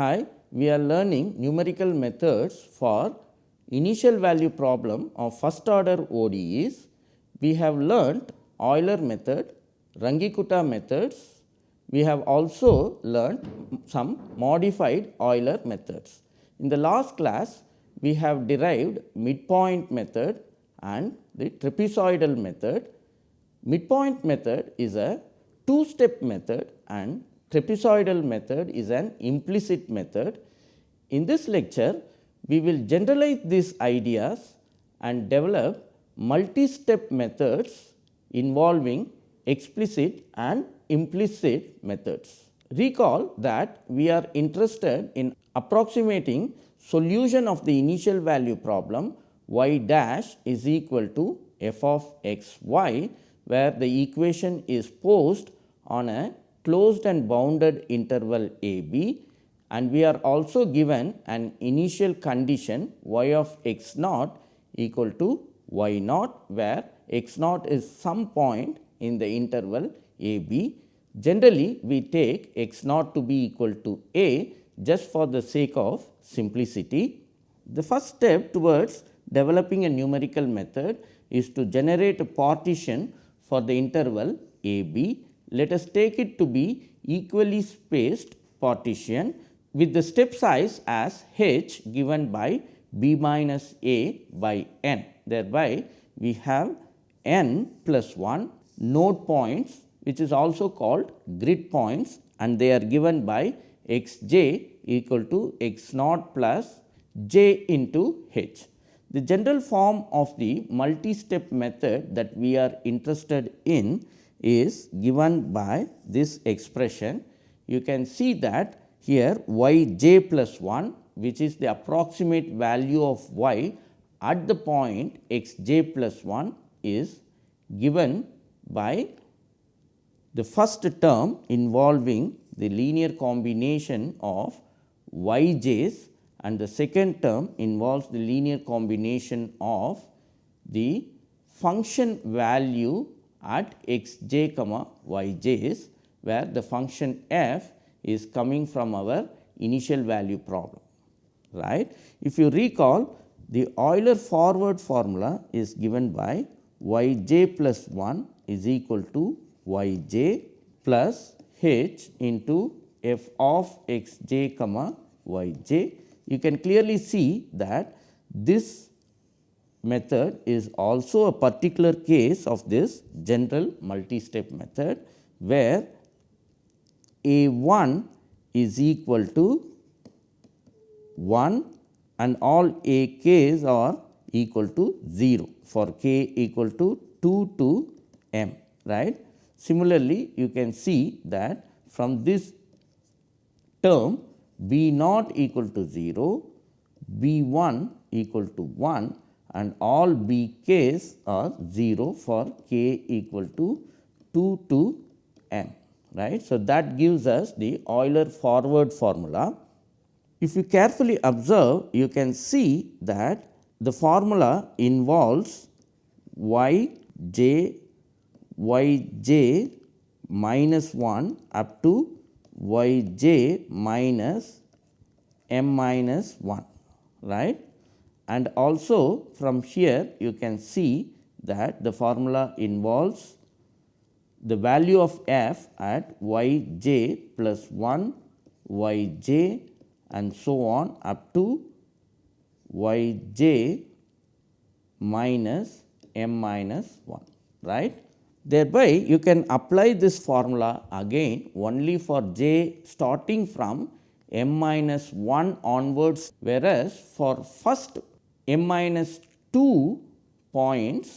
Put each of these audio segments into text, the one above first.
Hi, we are learning numerical methods for initial value problem of first order ODEs. We have learnt Euler method, Runge-Kutta methods. We have also learnt some modified Euler methods. In the last class, we have derived midpoint method and the trapezoidal method. Midpoint method is a two step method and trapezoidal method is an implicit method. In this lecture, we will generalize these ideas and develop multi-step methods involving explicit and implicit methods. Recall that we are interested in approximating solution of the initial value problem y dash is equal to f of x y, where the equation is posed on a closed and bounded interval a b and we are also given an initial condition y of x naught equal to y naught, where x naught is some point in the interval a b. Generally, we take x naught to be equal to a just for the sake of simplicity. The first step towards developing a numerical method is to generate a partition for the interval a b. Let us take it to be equally spaced partition with the step size as h given by b minus a by n. Thereby, we have n plus 1 node points which is also called grid points and they are given by x j equal to x naught plus j into h. The general form of the multi-step method that we are interested in is given by this expression. You can see that here y j plus 1 which is the approximate value of y at the point x j plus 1 is given by the first term involving the linear combination of y j's and the second term involves the linear combination of the function value at x j comma y j's, where the function f is coming from our initial value problem. right? If you recall the Euler forward formula is given by y j plus 1 is equal to y j plus h into f of x j comma y j. You can clearly see that this method is also a particular case of this general multi-step method, where a 1 is equal to 1 and all a k's are equal to 0 for k equal to 2 to m right. Similarly, you can see that from this term b naught equal to 0, b 1 equal to 1 and all b k's are 0 for k equal to 2 to m right. So, that gives us the Euler forward formula. If you carefully observe you can see that the formula involves y j y j minus 1 up to y j minus m minus 1 right and also from here you can see that the formula involves the value of f at y j plus 1 y j and so on up to y j minus m minus 1 right. Thereby, you can apply this formula again only for j starting from m minus 1 onwards, whereas for first m minus 2 points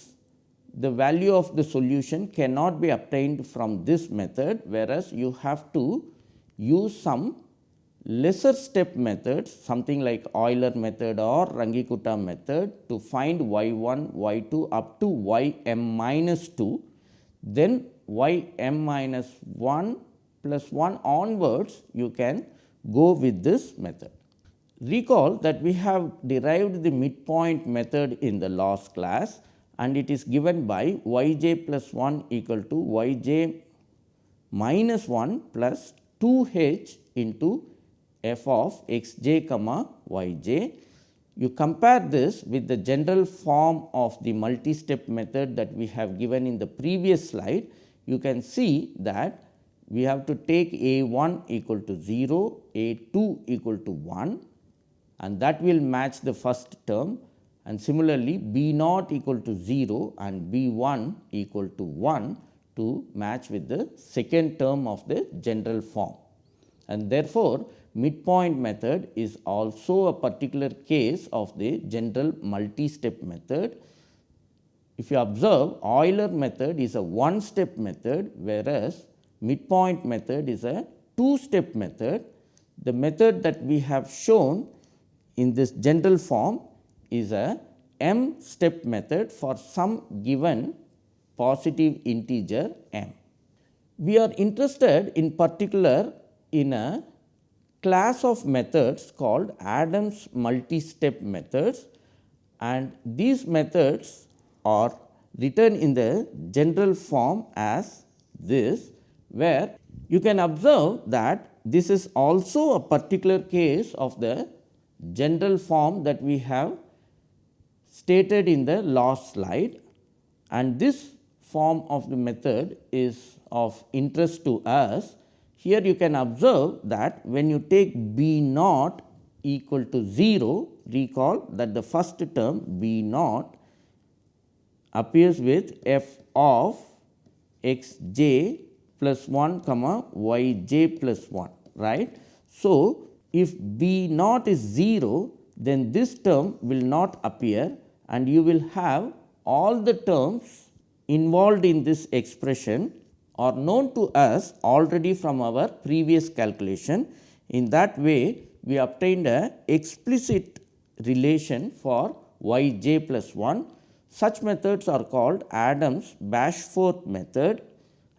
the value of the solution cannot be obtained from this method, whereas you have to use some lesser step methods something like Euler method or Runge-Kutta method to find y 1, y 2 up to y m minus 2, then y m minus 1 plus 1 onwards you can go with this method. Recall that we have derived the midpoint method in the last class and it is given by y j plus 1 equal to y j minus 1 plus 2 h into f of x j comma y j. You compare this with the general form of the multi-step method that we have given in the previous slide. You can see that we have to take a 1 equal to 0, a 2 equal to 1 and that will match the first term and similarly b naught equal to 0 and b 1 equal to 1 to match with the second term of the general form. And therefore, midpoint method is also a particular case of the general multi-step method. If you observe Euler method is a one step method whereas midpoint method is a two step method. The method that we have shown in this general form is a m step method for some given positive integer m. We are interested in particular in a class of methods called Adams multi-step methods and these methods are written in the general form as this where you can observe that this is also a particular case of the general form that we have stated in the last slide and this form of the method is of interest to us. Here you can observe that when you take b naught equal to 0, recall that the first term b naught appears with f of x j plus 1 comma y j plus 1 right. So, if b naught is 0 then this term will not appear and you will have all the terms involved in this expression are known to us already from our previous calculation. In that way, we obtained a explicit relation for y j plus 1. Such methods are called Adams Bashforth method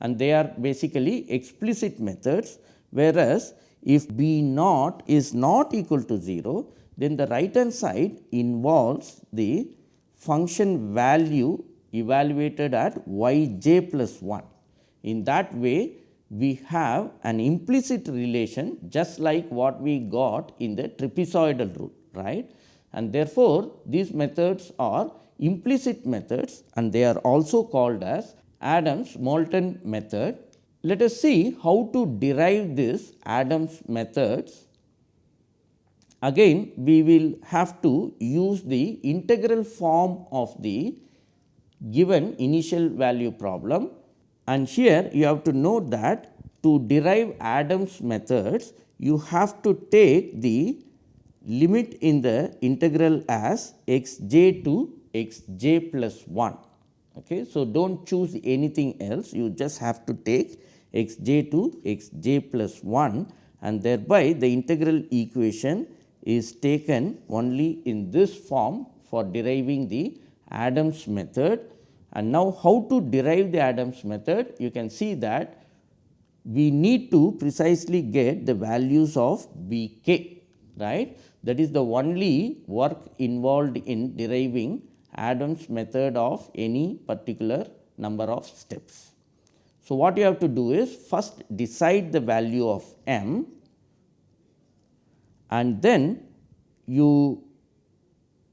and they are basically explicit methods, whereas if b naught is not equal to 0, then the right hand side involves the function value evaluated at y j plus 1. In that way, we have an implicit relation just like what we got in the trapezoidal rule right. And therefore, these methods are implicit methods and they are also called as Adams Moulton method. Let us see how to derive this Adams methods Again we will have to use the integral form of the given initial value problem and here you have to note that to derive Adams methods you have to take the limit in the integral as x j to x j plus 1. Okay. So, do not choose anything else you just have to take x j to x j plus 1 and thereby the integral equation is taken only in this form for deriving the Adams method. And now, how to derive the Adams method? You can see that we need to precisely get the values of B k right. That is the only work involved in deriving Adams method of any particular number of steps. So, what you have to do is first decide the value of m and then you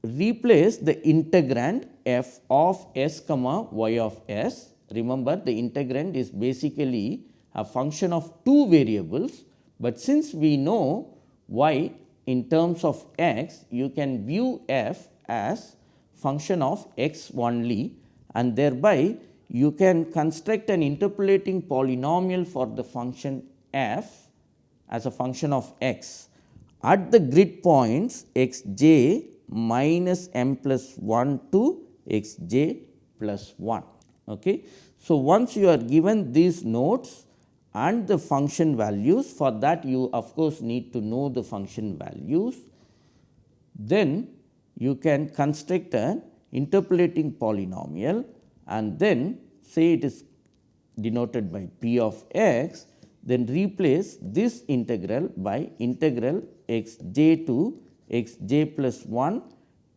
replace the integrand f of s comma y of s. Remember the integrand is basically a function of two variables, but since we know y in terms of x, you can view f as function of x only and thereby you can construct an interpolating polynomial for the function f as a function of x at the grid points x j minus m plus 1 to x j plus 1. Okay. So, once you are given these nodes and the function values for that you of course, need to know the function values, then you can construct an interpolating polynomial and then say it is denoted by p of x, then replace this integral by integral x j to x j plus 1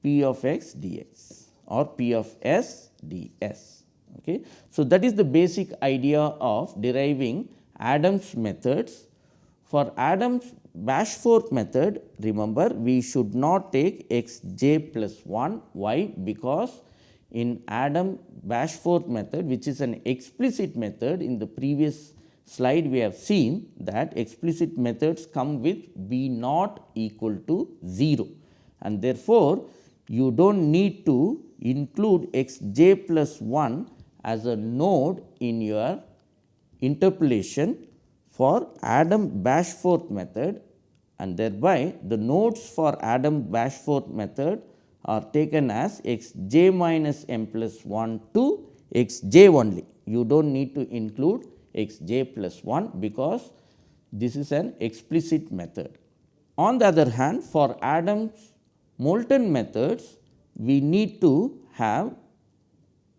p of x dx or p of s ds. Okay. So, that is the basic idea of deriving Adams methods For Adams Bashforth method remember we should not take x j plus 1 why because in Adam Bashforth method which is an explicit method. In the previous slide we have seen that explicit methods come with b naught equal to 0 and therefore, you do not need to include x j plus 1 as a node in your interpolation for Adam Bashforth method. And thereby the nodes for Adam Bashforth method are taken as x j minus m plus 1 to x j only. You do not need to include x j plus 1 because this is an explicit method. On the other hand for Adams Moulton methods we need to have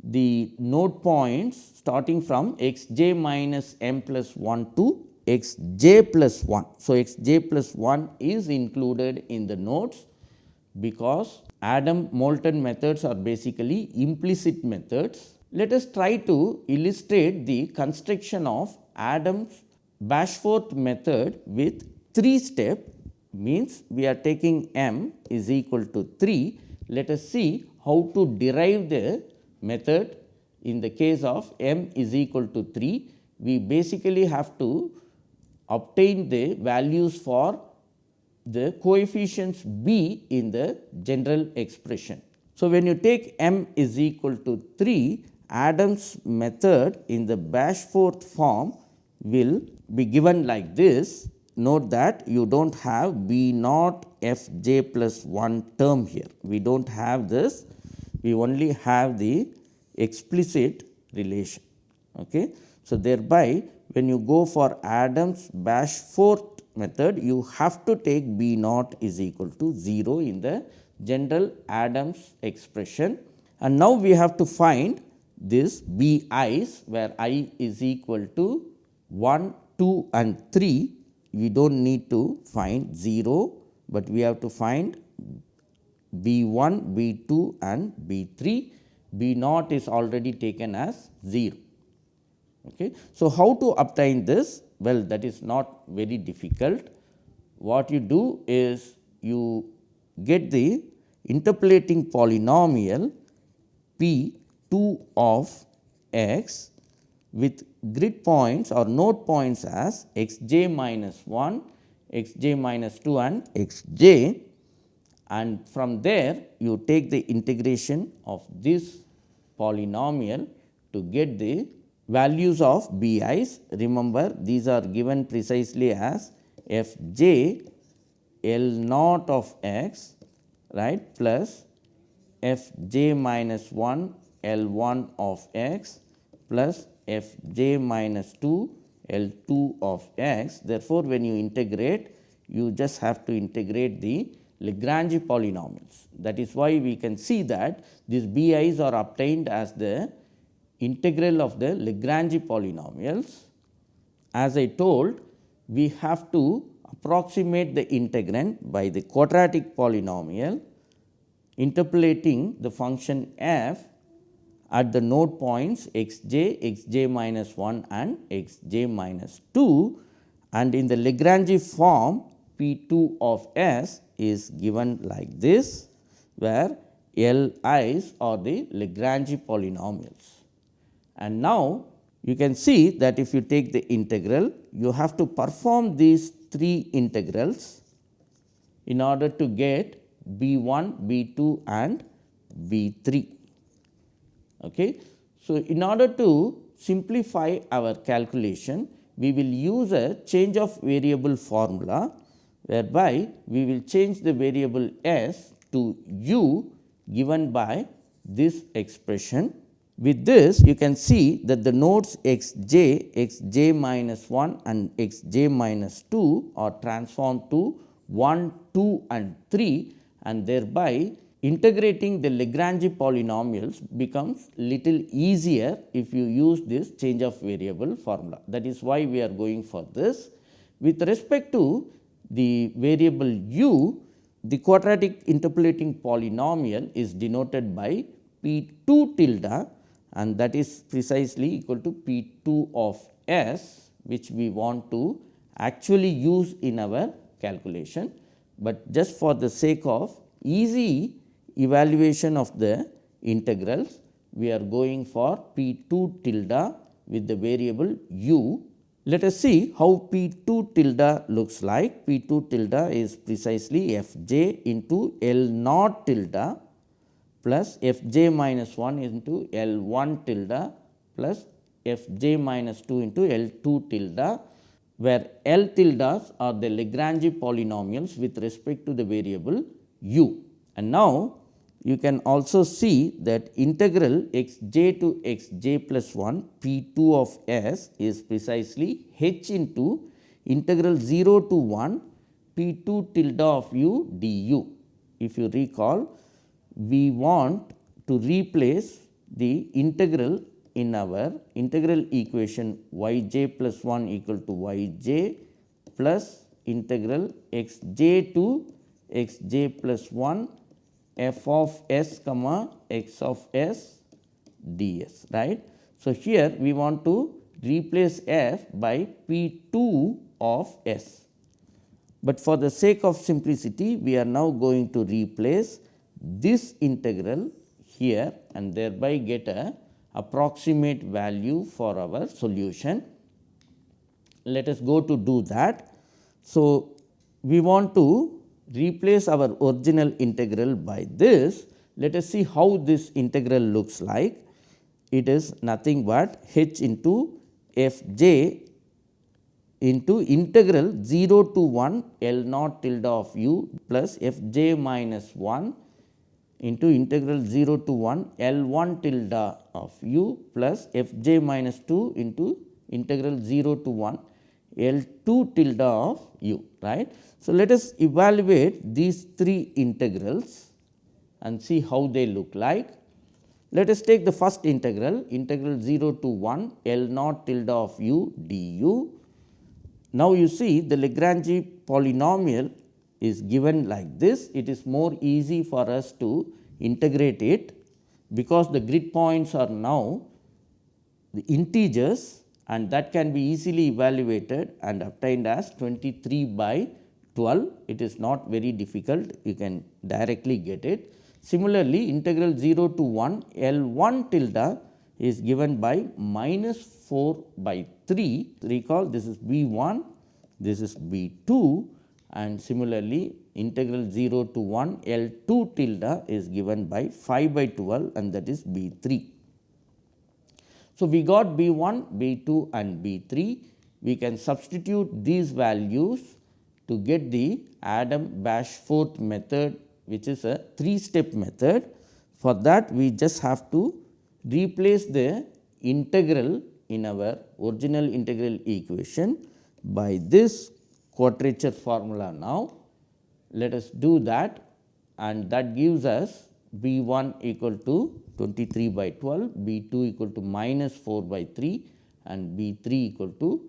the node points starting from x j minus m plus 1 to x j plus 1. So, x j plus 1 is included in the nodes because Adam Moulton methods are basically implicit methods. Let us try to illustrate the construction of Adams Bashforth method with 3 step means we are taking m is equal to 3. Let us see how to derive the method in the case of m is equal to 3. We basically have to obtain the values for the coefficients b in the general expression. So, when you take m is equal to 3 Adams method in the Bashforth form will be given like this. Note that you do not have b naught f j plus 1 term here. We do not have this, we only have the explicit relation. Okay. So, thereby when you go for Adams Bashforth method you have to take b naught is equal to 0 in the general Adams expression. And now we have to find this b i's where i is equal to 1, 2 and 3 we do not need to find 0, but we have to find b 1, b 2 and b 3 b naught is already taken as 0. Okay. So, how to obtain this? Well, that is not very difficult. What you do is you get the interpolating polynomial p 2 of x with grid points or node points as x j minus 1, x j minus 2 and x j and from there you take the integration of this polynomial to get the values of bi's. Remember these are given precisely as f j L naught of x right plus f j minus 1 L 1 of x plus f j minus 2 L 2 of x. Therefore, when you integrate you just have to integrate the Lagrange polynomials. That is why we can see that these BI's are obtained as the integral of the Lagrange polynomials. As I told we have to approximate the integrand by the quadratic polynomial interpolating the function f at the node points x j, x j minus 1 and x j minus 2 and in the Lagrange form P 2 of s is given like this where L i's are the Lagrange polynomials. And now, you can see that if you take the integral, you have to perform these three integrals in order to get b 1, b 2 and b 3. Okay. So, in order to simplify our calculation, we will use a change of variable formula, whereby we will change the variable s to u given by this expression with this you can see that the nodes x j, x j minus 1 and x j minus 2 are transformed to 1, 2 and 3 and thereby integrating the Lagrange polynomials becomes little easier if you use this change of variable formula. That is why we are going for this. With respect to the variable u, the quadratic interpolating polynomial is denoted by p 2 tilde and that is precisely equal to P 2 of S which we want to actually use in our calculation, but just for the sake of easy evaluation of the integrals, we are going for p 2 tilde with the variable u. Let us see how p 2 tilde looks like. p 2 tilde is precisely f j into L naught tilde plus f j minus 1 into L 1 tilde plus f j minus 2 into L 2 tilde where L tildes are the Lagrange polynomials with respect to the variable u. And now, you can also see that integral x j to x j plus 1 p 2 of s is precisely h into integral 0 to 1 p 2 tilde of u du. If you recall, we want to replace the integral in our integral equation y j plus 1 equal to y j plus integral x j to x j plus 1 f of s comma x of s ds right. So, here we want to replace f by p 2 of s, but for the sake of simplicity we are now going to replace this integral here and thereby get a approximate value for our solution. Let us go to do that. So, we want to replace our original integral by this. Let us see how this integral looks like. It is nothing but h into f j into integral 0 to 1 L naught tilde of u plus f j minus 1 into integral 0 to 1 L 1 tilde of u plus f j minus 2 into integral 0 to 1 L 2 tilde of u right. So, let us evaluate these three integrals and see how they look like. Let us take the first integral integral 0 to 1 L naught tilde of u du. Now, you see the Lagrange polynomial is given like this, it is more easy for us to integrate it because the grid points are now the integers and that can be easily evaluated and obtained as 23 by 12. It is not very difficult, you can directly get it. Similarly, integral 0 to 1 L 1 tilde is given by minus 4 by 3. Recall this is B 1, this is B 2 and similarly integral 0 to 1 L 2 tilde is given by 5 by 12 and that is B 3. So, we got B 1, B 2 and B 3. We can substitute these values to get the Adam Bashforth method which is a 3 step method. For that we just have to replace the integral in our original integral equation by this quadrature formula now. Let us do that and that gives us B 1 equal to 23 by 12, B 2 equal to minus 4 by 3 and B 3 equal to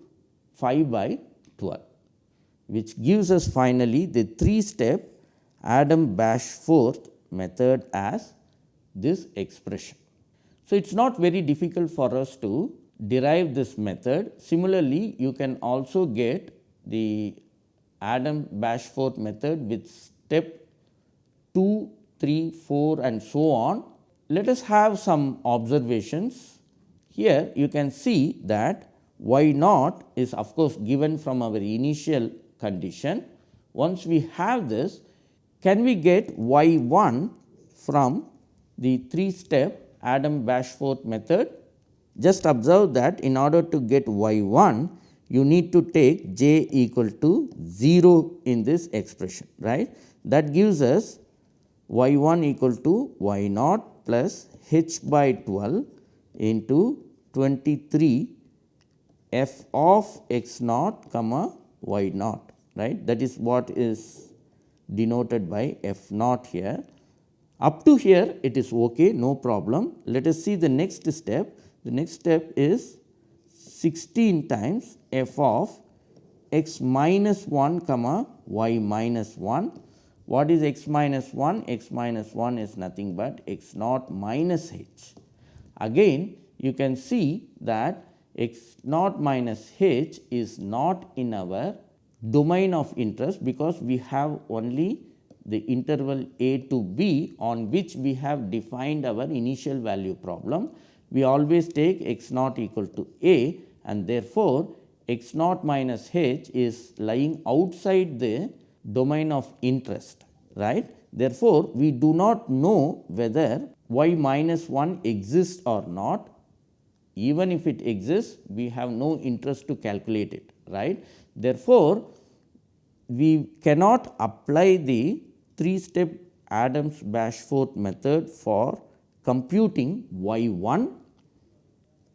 5 by 12, which gives us finally the 3 step Adam Bashforth method as this expression. So, it is not very difficult for us to derive this method. Similarly, you can also get the Adam Bashforth method with step 2, 3, 4 and so on. Let us have some observations. Here you can see that y naught is of course given from our initial condition. Once we have this, can we get y 1 from the 3 step Adam Bashforth method? Just observe that in order to get y 1, you need to take j equal to 0 in this expression right. That gives us y 1 equal to y naught plus h by 12 into 23 f of x naught comma y naught right that is what is denoted by f naught here. Up to here it is okay no problem. Let us see the next step. The next step is 16 times f of x minus 1 comma y minus 1. What is x minus 1? x minus 1 is nothing but x naught minus h. Again you can see that x naught minus h is not in our domain of interest because we have only the interval a to b on which we have defined our initial value problem. We always take x naught equal to a and therefore, x naught minus h is lying outside the domain of interest right. Therefore, we do not know whether y minus 1 exists or not even if it exists we have no interest to calculate it right. Therefore, we cannot apply the 3 step Adams Bashforth method for computing y 1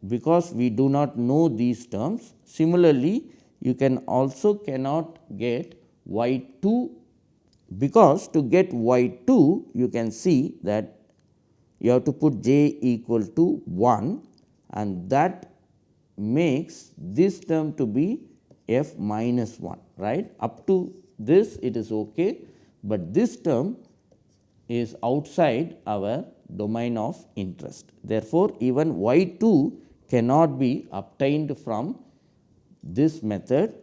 because we do not know these terms. Similarly, you can also cannot get y 2 because to get y 2 you can see that you have to put j equal to 1 and that makes this term to be f minus 1 right up to this it is okay, but this term is outside our domain of interest. Therefore, even y 2 cannot be obtained from this method.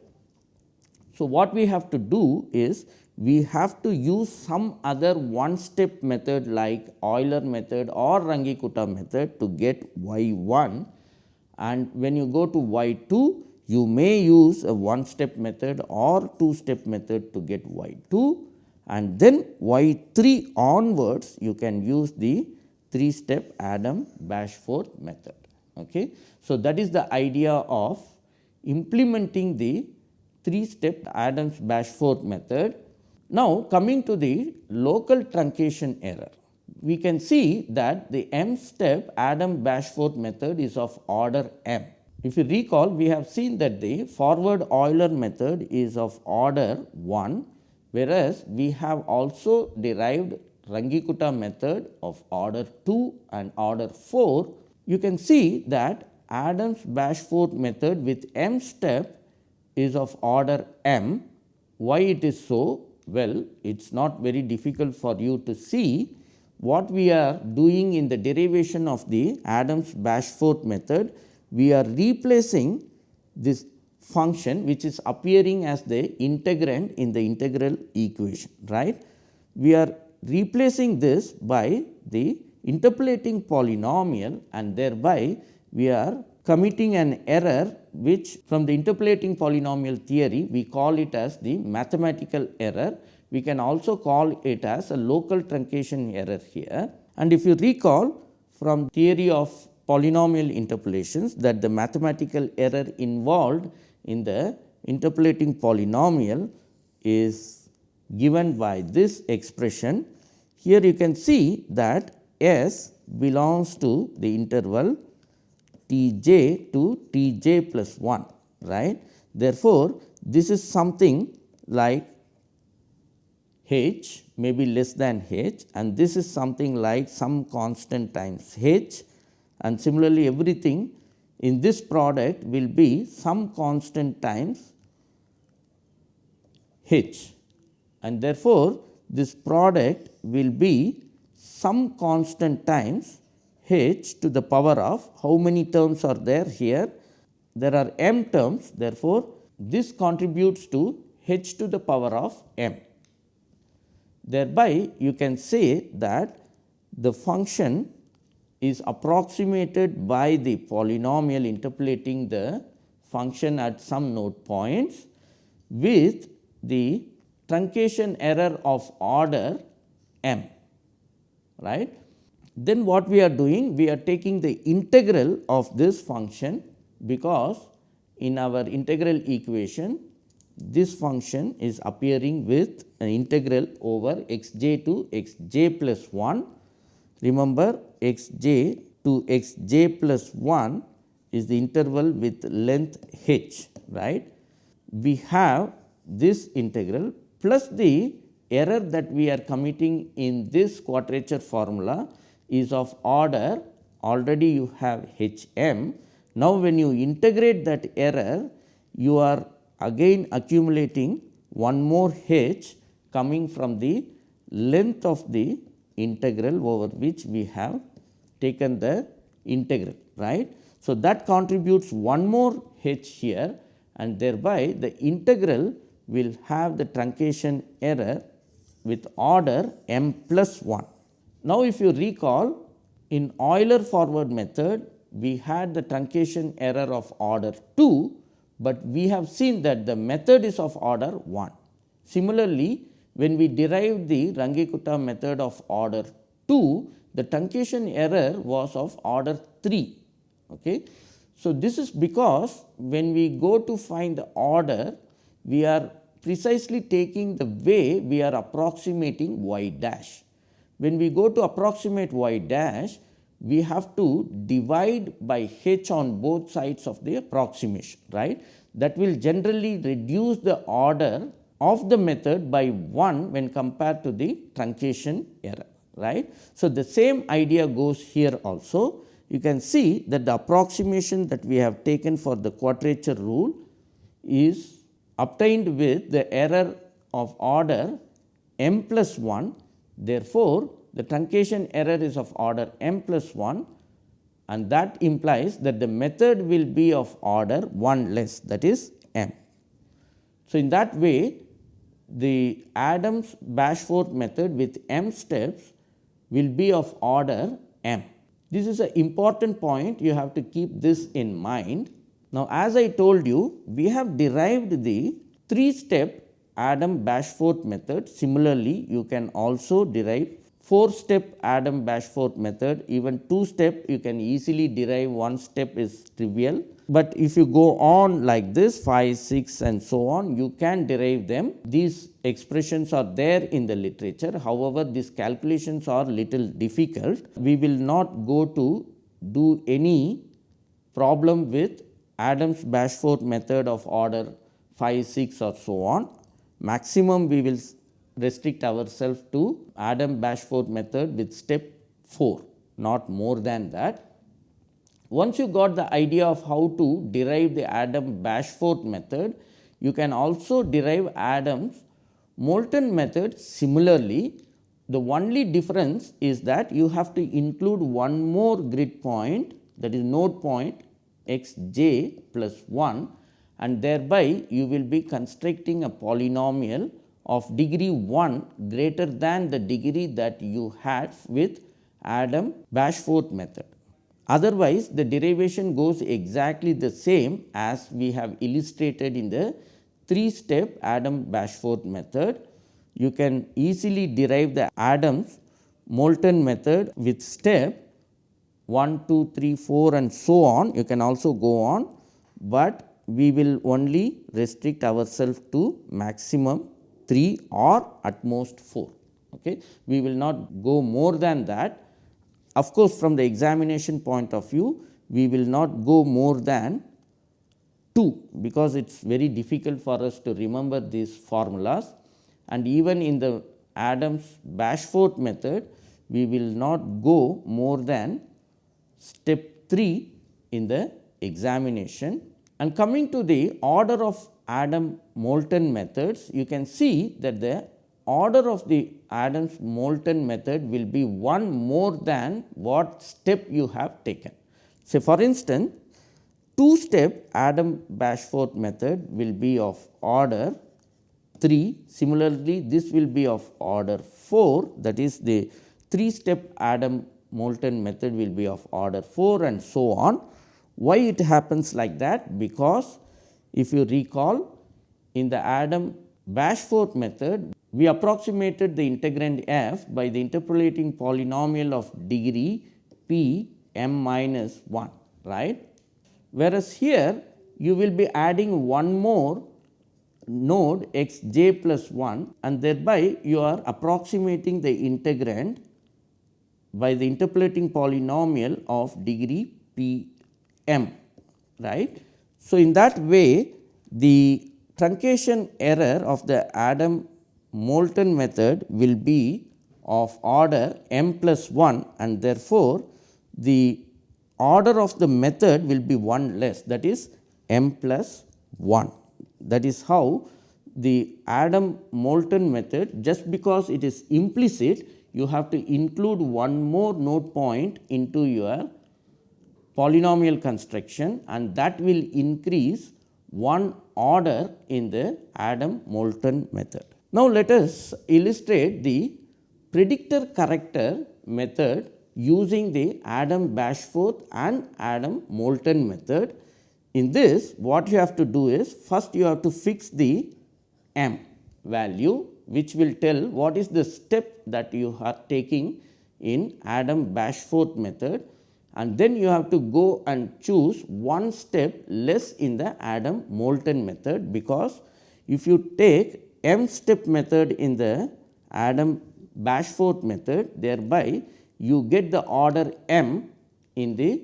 So, what we have to do is we have to use some other one step method like Euler method or Runge-Kutta method to get y 1 and when you go to y 2 you may use a one step method or two step method to get y 2 and then y 3 onwards you can use the 3 step Adam Bashforth method. Okay. So, that is the idea of implementing the 3 step Adams Bashforth method. Now, coming to the local truncation error, we can see that the m step Adam Bashforth method is of order m. If you recall, we have seen that the forward Euler method is of order 1, whereas we have also derived Runge-Kutta method of order 2 and order 4. You can see that Adams Bashforth method with m step is of order m. Why it is so? Well, it is not very difficult for you to see what we are doing in the derivation of the Adams Bashforth method we are replacing this function which is appearing as the integrand in the integral equation right. We are replacing this by the interpolating polynomial and thereby we are committing an error which from the interpolating polynomial theory we call it as the mathematical error. We can also call it as a local truncation error here and if you recall from theory of polynomial interpolations that the mathematical error involved in the interpolating polynomial is given by this expression. Here you can see that S belongs to the interval T j to T j plus 1 right. Therefore, this is something like h may be less than h and this is something like some constant times h and similarly everything in this product will be some constant times h and therefore, this product will be some constant times h to the power of how many terms are there here there are m terms therefore, this contributes to h to the power of m. Thereby, you can say that the function is approximated by the polynomial interpolating the function at some node points with the truncation error of order m right. Then what we are doing? We are taking the integral of this function because in our integral equation this function is appearing with an integral over x j to x j plus 1 Remember x j to x j plus 1 is the interval with length h right. We have this integral plus the error that we are committing in this quadrature formula is of order already you have h m. Now, when you integrate that error you are again accumulating one more h coming from the length of the integral over which we have taken the integral right. So, that contributes one more h here and thereby the integral will have the truncation error with order m plus 1. Now, if you recall in Euler forward method we had the truncation error of order 2, but we have seen that the method is of order 1. Similarly, when we derived the Runge-Kutta method of order 2, the truncation error was of order 3. Okay. So, this is because when we go to find the order, we are precisely taking the way we are approximating y dash. When we go to approximate y dash, we have to divide by h on both sides of the approximation, right. That will generally reduce the order of the method by 1 when compared to the truncation error, right. So, the same idea goes here also. You can see that the approximation that we have taken for the quadrature rule is obtained with the error of order m plus 1. Therefore, the truncation error is of order m plus 1 and that implies that the method will be of order 1 less that is m. So, in that way the Adams Bashforth method with m steps will be of order m. This is an important point you have to keep this in mind now, as I told you, we have derived the three step Adam Bashforth method. Similarly, you can also derive 4 step Adam Bashforth method, even 2 step you can easily derive, one step is trivial. But if you go on like this 5, 6 and so on, you can derive them. These expressions are there in the literature. However, these calculations are little difficult. We will not go to do any problem with Adams Bashforth method of order 5, 6 or so on. Maximum we will restrict ourselves to Adam Bashforth method with step 4, not more than that. Once you got the idea of how to derive the Adam Bashforth method, you can also derive Adams Moulton method similarly. The only difference is that you have to include one more grid point that is node point x j plus 1 and thereby you will be constructing a polynomial of degree 1 greater than the degree that you had with Adam Bashforth method. Otherwise, the derivation goes exactly the same as we have illustrated in the 3 step Adam Bashforth method. You can easily derive the Adams Moulton method with step 1, 2, 3, 4 and so on you can also go on, but we will only restrict ourselves to maximum 3 or at most 4. Okay. We will not go more than that. Of course, from the examination point of view, we will not go more than 2 because it is very difficult for us to remember these formulas and even in the Adams Bashforth method, we will not go more than step 3 in the examination. And coming to the order of Adam Moulton methods, you can see that the order of the Adams Moulton method will be one more than what step you have taken. So, for instance, two step Adam Bashforth method will be of order 3. Similarly, this will be of order 4 that is the 3 step Adam Moulton method will be of order 4 and so on. Why it happens like that? Because if you recall in the Adam Bashforth method, we approximated the integrand f by the interpolating polynomial of degree p m minus 1, right. Whereas, here you will be adding one more node x j plus 1 and thereby you are approximating the integrand by the interpolating polynomial of degree p m right. So, in that way the truncation error of the Adam Moulton method will be of order m plus 1 and therefore, the order of the method will be 1 less that is m plus 1. That is how the Adam Moulton method just because it is implicit you have to include one more node point into your polynomial construction and that will increase one order in the Adam Moulton method. Now, let us illustrate the predictor corrector method using the Adam Bashforth and Adam Moulton method. In this what you have to do is first you have to fix the m value which will tell what is the step that you are taking in Adam Bashforth method and then you have to go and choose one step less in the Adam Moulton method because if you take m step method in the Adam Bashforth method thereby you get the order m in the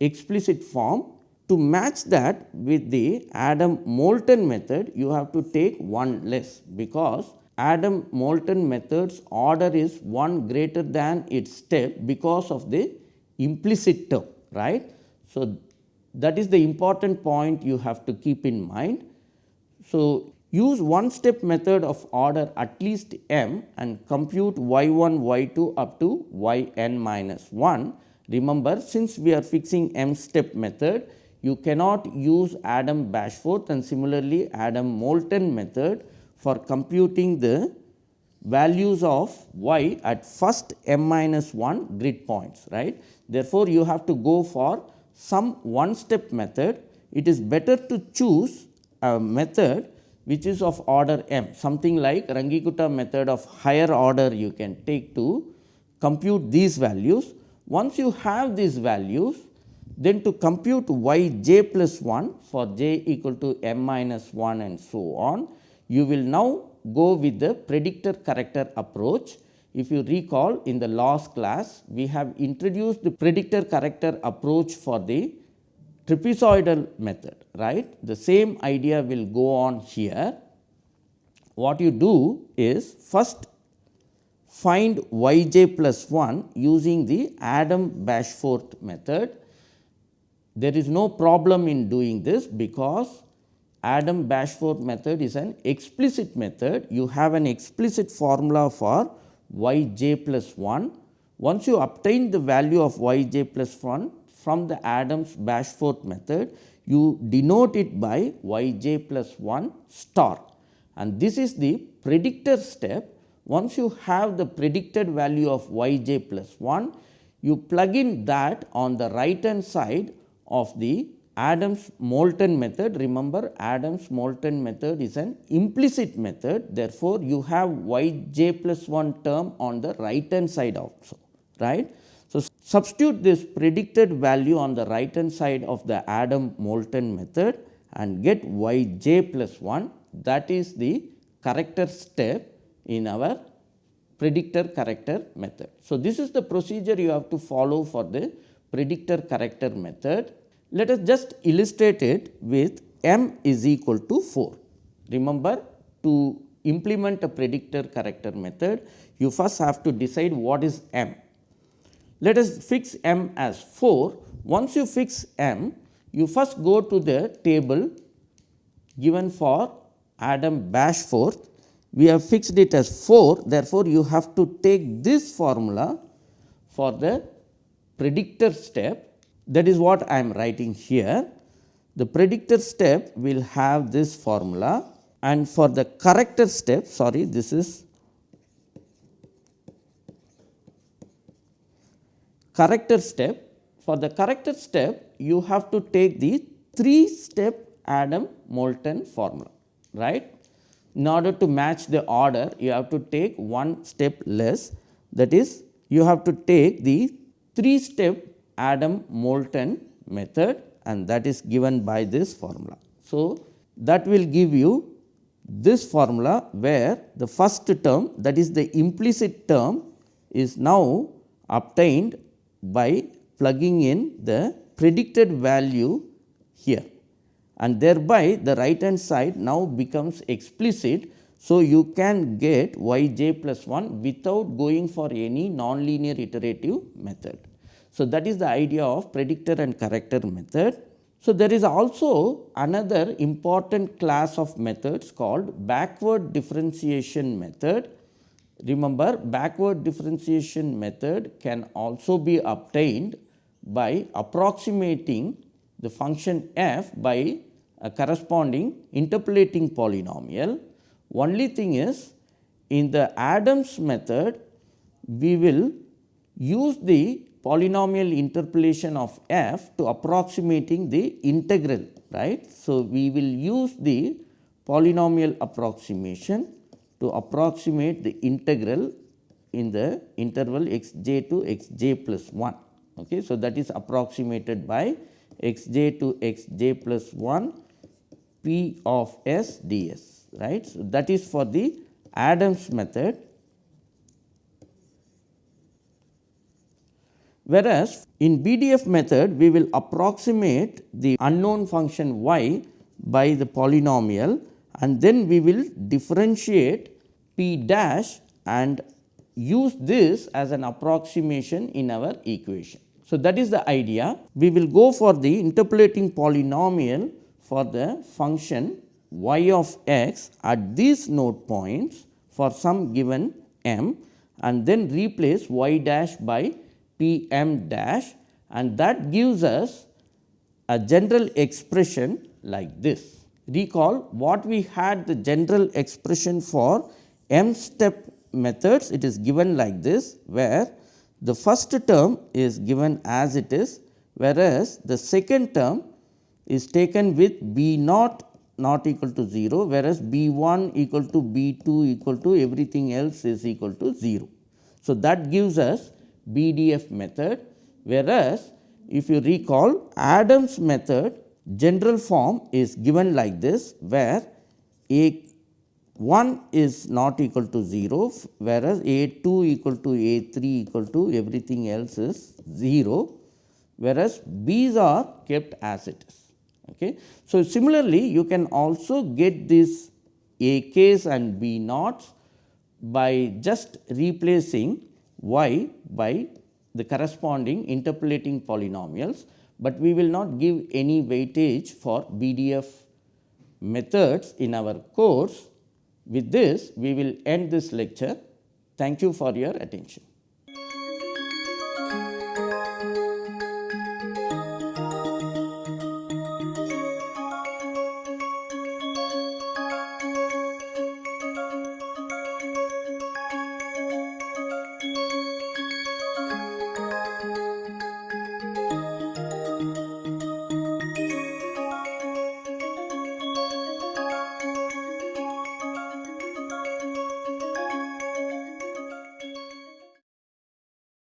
explicit form. To match that with the Adam Moulton method you have to take one less because Adam Moulton method's order is one greater than its step because of the implicit term right. So, that is the important point you have to keep in mind. So, use one step method of order at least m and compute y 1 y 2 up to y n minus 1. Remember since we are fixing m step method you cannot use Adam Bashforth and similarly Adam Moulton method for computing the values of y at first m minus 1 grid points right. Therefore, you have to go for some one step method. It is better to choose a method which is of order m something like Runge-Kutta method of higher order you can take to compute these values. Once you have these values then to compute y j plus 1 for j equal to m minus 1 and so on you will now go with the predictor corrector approach. If you recall in the last class, we have introduced the predictor corrector approach for the trapezoidal method, right. The same idea will go on here. What you do is first find y j plus 1 using the Adam Bashforth method. There is no problem in doing this because Adam Bashforth method is an explicit method. You have an explicit formula for y j plus 1. Once you obtain the value of y j plus 1 from the Adams Bashforth method, you denote it by y j plus 1 star and this is the predictor step. Once you have the predicted value of y j plus 1, you plug in that on the right hand side of the Adams Moulton method remember Adams Moulton method is an implicit method therefore, you have y j plus 1 term on the right hand side also right. So, substitute this predicted value on the right hand side of the Adam Moulton method and get y j plus 1 that is the corrector step in our predictor corrector method. So, this is the procedure you have to follow for the predictor corrector method let us just illustrate it with m is equal to 4. Remember to implement a predictor corrector method, you first have to decide what is m. Let us fix m as 4. Once you fix m, you first go to the table given for Adam Bashforth. We have fixed it as 4. Therefore, you have to take this formula for the predictor step that is what I am writing here. The predictor step will have this formula and for the corrector step sorry this is corrector step. For the corrector step you have to take the 3 step Adam Moulton formula right. In order to match the order you have to take one step less that is you have to take the 3 step Adam Moulton method and that is given by this formula. So, that will give you this formula where the first term that is the implicit term is now obtained by plugging in the predicted value here and thereby the right hand side now becomes explicit. So, you can get y j plus 1 without going for any nonlinear iterative method. So, that is the idea of predictor and corrector method. So, there is also another important class of methods called backward differentiation method. Remember backward differentiation method can also be obtained by approximating the function f by a corresponding interpolating polynomial. Only thing is in the Adams method we will use the polynomial interpolation of f to approximating the integral right. So, we will use the polynomial approximation to approximate the integral in the interval x j to x j plus 1. Okay. So, that is approximated by x j to x j plus 1 p of s ds right. So, that is for the Adams method Whereas, in BDF method we will approximate the unknown function y by the polynomial and then we will differentiate p dash and use this as an approximation in our equation. So, that is the idea. We will go for the interpolating polynomial for the function y of x at these node points for some given m and then replace y dash by p m dash and that gives us a general expression like this. Recall what we had the general expression for m step methods it is given like this where the first term is given as it is whereas the second term is taken with b naught not equal to 0 whereas b 1 equal to b 2 equal to everything else is equal to 0. So, that gives us BDF method whereas, if you recall Adams method general form is given like this where a 1 is not equal to 0, whereas A 2 equal to A 3 equal to everything else is 0, whereas B's are kept as it is. Okay. So, similarly, you can also get this A k's and B naughts by just replacing y by the corresponding interpolating polynomials, but we will not give any weightage for BDF methods in our course with this, we will end this lecture. Thank you for your attention.